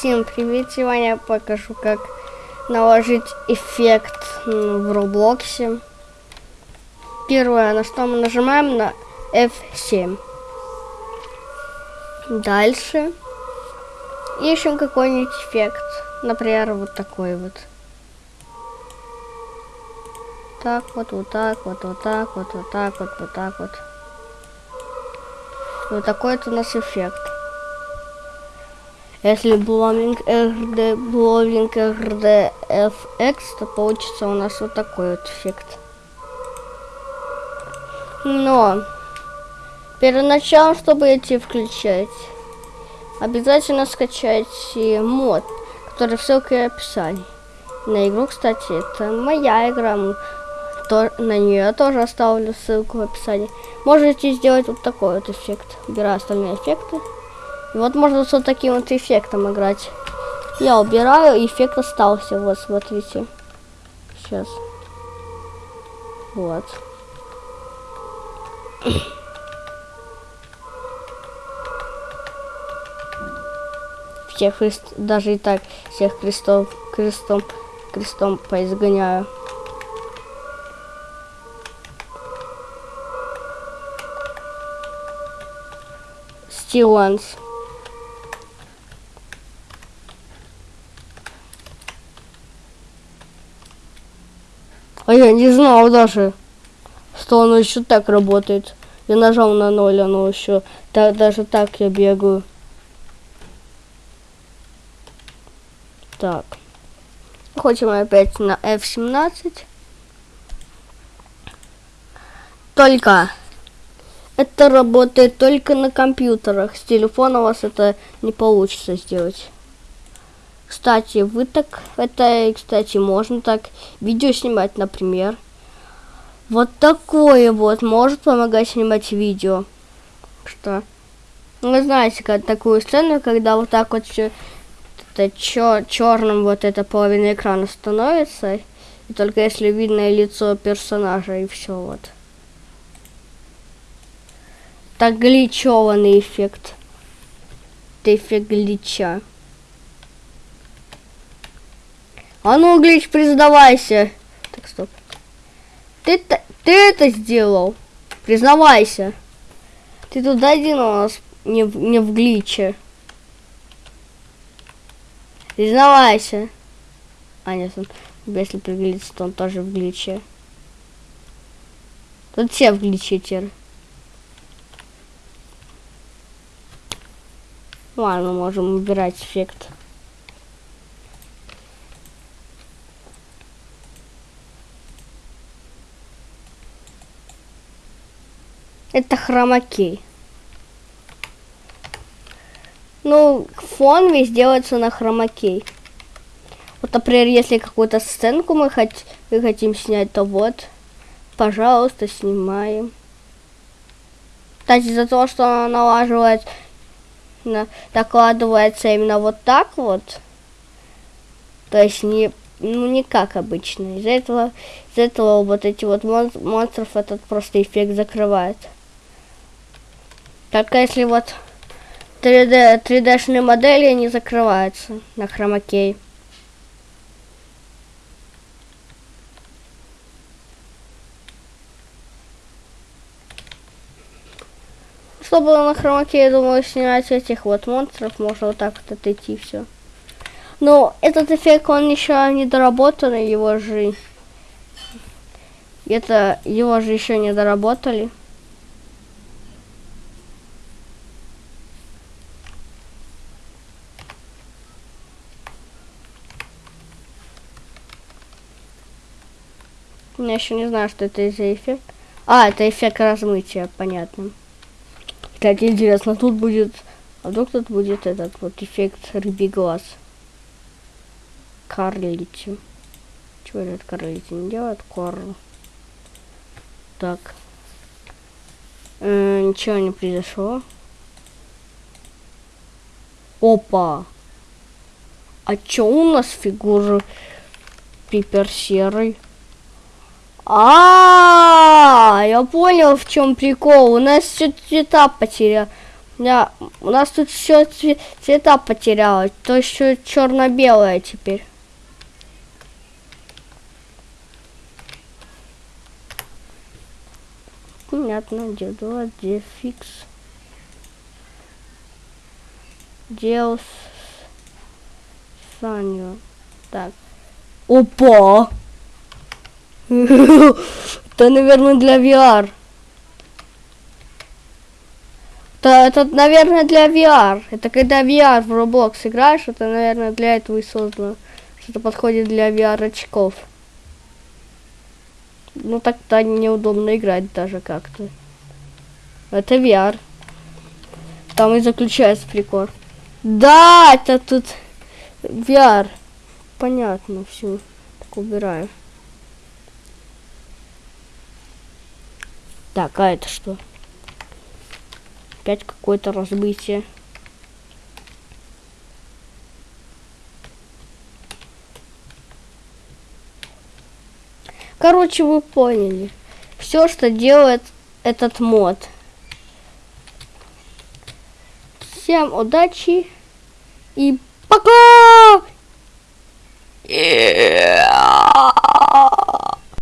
Всем привет! Сегодня я покажу, как наложить эффект в Роблоксе. Первое, на что мы нажимаем, на F7. Дальше ищем какой-нибудь эффект. Например, вот такой вот. Так вот, вот так вот, вот так вот, вот так вот, вот так вот. Вот такой вот у нас эффект. Если blowing RD, blowing RD FX, то получится у нас вот такой вот эффект. Но перед началом, чтобы идти включать, обязательно скачать мод, который в ссылке в описании. На игру, кстати, это моя игра, то, на нее я тоже оставлю ссылку в описании. Можете сделать вот такой вот эффект. Убираю остальные эффекты. И вот можно с вот таким вот эффектом играть. Я убираю, эффект остался. Вот, смотрите. Сейчас. Вот. Всех христ, даже и так всех крестов, крестом, крестом поизгоняю. Стиланс. А я не знал даже, что оно еще так работает. Я нажал на ноль, оно еще так, даже так я бегаю. Так. Хотим опять на F17. Только это работает только на компьютерах. С телефона у вас это не получится сделать. Кстати, вы так, это, кстати, можно так видео снимать, например. Вот такое вот может помогать снимать видео. Что? Вы знаете, как такую сцену, когда вот так вот все это чер черным вот эта половина экрана становится, и только если видно лицо персонажа и все вот. Так гличеванный эффект. Это эффект глича. А ну, Глич, признавайся. Так, стоп. Ты, ты это сделал? Признавайся. Ты тут один у нас не, не в гличе. Признавайся. А, нет, он, если приглядится, то он тоже в гличе. Тут все в гличе теперь. Ладно, можем убирать эффект. Это хромакей. Ну, фон весь делается на хромакей. Вот, например, если какую-то сценку мы, хот мы хотим снять, то вот, пожалуйста, снимаем. Кстати, за то, что она налаживает, на, докладывается именно вот так вот, то есть не, ну, не как обычно. Из-за этого, из этого вот эти вот мон монстров этот просто эффект закрывает. Только если вот 3D, 3D-шные модели не закрываются на хромакей. Чтобы на хромаке, я думаю, снять этих вот монстров, можно вот так вот отойти все. Но этот эффект, он еще не доработанный, его же... Это, его же еще не доработали. Я еще не знаю, что это за эффект. А, это эффект размытия, понятно. Кстати, интересно, тут будет... А вдруг тут будет этот вот эффект рыбий глаз. Карлити. Чего этот Карлити не делает? Корл. Так. Э, ничего не произошло. Опа! А чё у нас фигуры Пипер серый? А, я понял, в чем прикол. У нас все цвета потерял. Да, у нас тут все цвета потерялось. То еще черно-белое теперь. Понятно, где два, где фикс. Делс Саню. Так. Опа! Это, наверное, для VR. Это, это, наверное, для VR. Это когда VR в Roblox играешь, это, наверное, для этого и создано. Что-то подходит для VR очков. Ну, так-то неудобно играть даже как-то. Это VR. Там и заключается прикол. Да, это тут VR. Понятно, все. Так, убираю. Так, а это что? Опять какое-то разбытие. Короче, вы поняли. Все, что делает этот мод. Всем удачи и пока! Yeah.